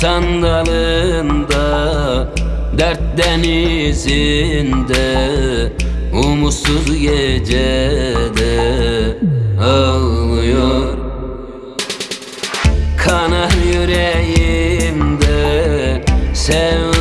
sandalında Dert denizinde Umutsuz gecede Ağlıyor. Kanar yüreğimde Sevda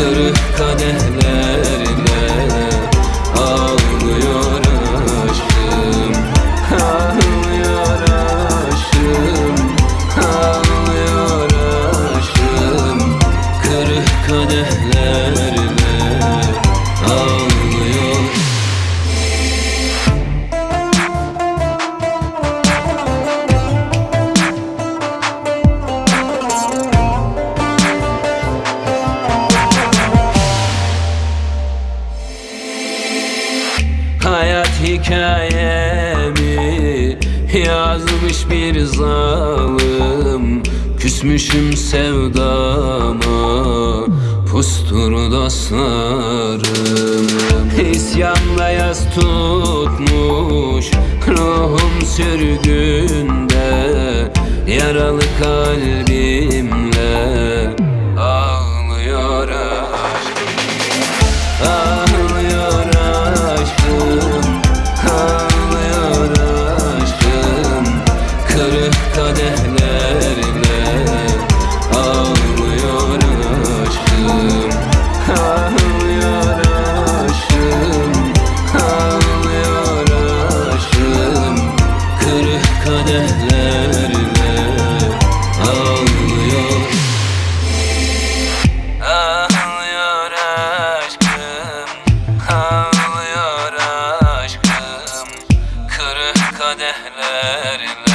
Kırık kadehlerle hikayemi yazmış bir zalim. Küsmüşüm sevdama pustur dostlarım İsyanda yaz tutmuş ruhum sürgünde Yaralı kalbimle kadehlerle ağlıyor. Ağlıyor aşkım, ağlıyor aşkım. Kırık kadehlerle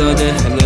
ağlıyor aşkım Kırık kadehler